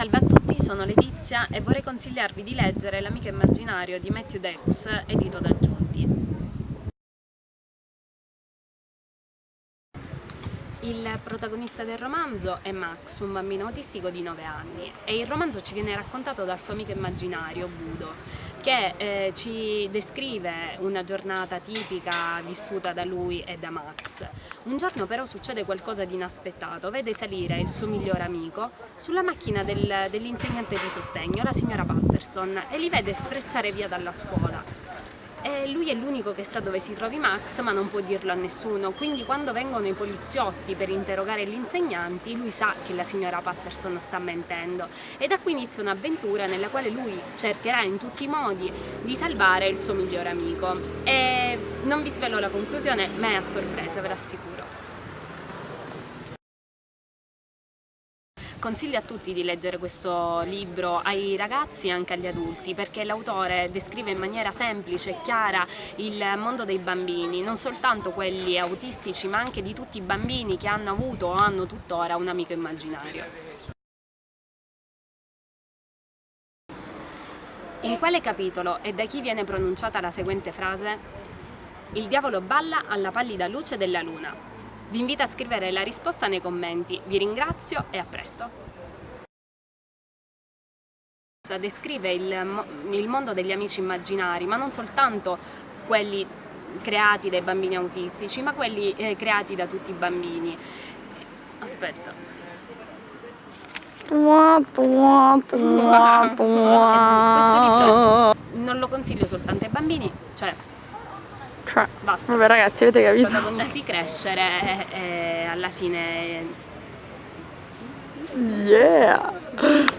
Salve a tutti, sono Letizia e vorrei consigliarvi di leggere L'amico immaginario di Matthew Dex, edito da Giunti. Il protagonista del romanzo è Max, un bambino autistico di 9 anni e il romanzo ci viene raccontato dal suo amico immaginario, Budo, che eh, ci descrive una giornata tipica vissuta da lui e da Max. Un giorno però succede qualcosa di inaspettato, vede salire il suo migliore amico sulla macchina del, dell'insegnante di sostegno, la signora Patterson, e li vede sfrecciare via dalla scuola. E lui è l'unico che sa dove si trovi Max ma non può dirlo a nessuno, quindi quando vengono i poliziotti per interrogare gli insegnanti lui sa che la signora Patterson sta mentendo. E da qui inizia un'avventura nella quale lui cercherà in tutti i modi di salvare il suo migliore amico. E non vi svelo la conclusione ma è a sorpresa, ve l'assicuro. Consiglio a tutti di leggere questo libro, ai ragazzi e anche agli adulti, perché l'autore descrive in maniera semplice e chiara il mondo dei bambini, non soltanto quelli autistici, ma anche di tutti i bambini che hanno avuto o hanno tuttora un amico immaginario. In quale capitolo e da chi viene pronunciata la seguente frase? Il diavolo balla alla pallida luce della luna. Vi invito a scrivere la risposta nei commenti, vi ringrazio e a presto! Descrive il, il mondo degli amici immaginari, ma non soltanto quelli creati dai bambini autistici, ma quelli eh, creati da tutti i bambini. Aspetta. Questo libro non lo consiglio soltanto ai bambini, cioè cioè, Basta. Vabbè ragazzi, avete capito? I protagonisti crescere e alla fine... Yeah!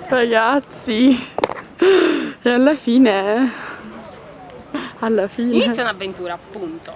Ragazzi! E alla fine... Alla fine... Inizia un'avventura, appunto.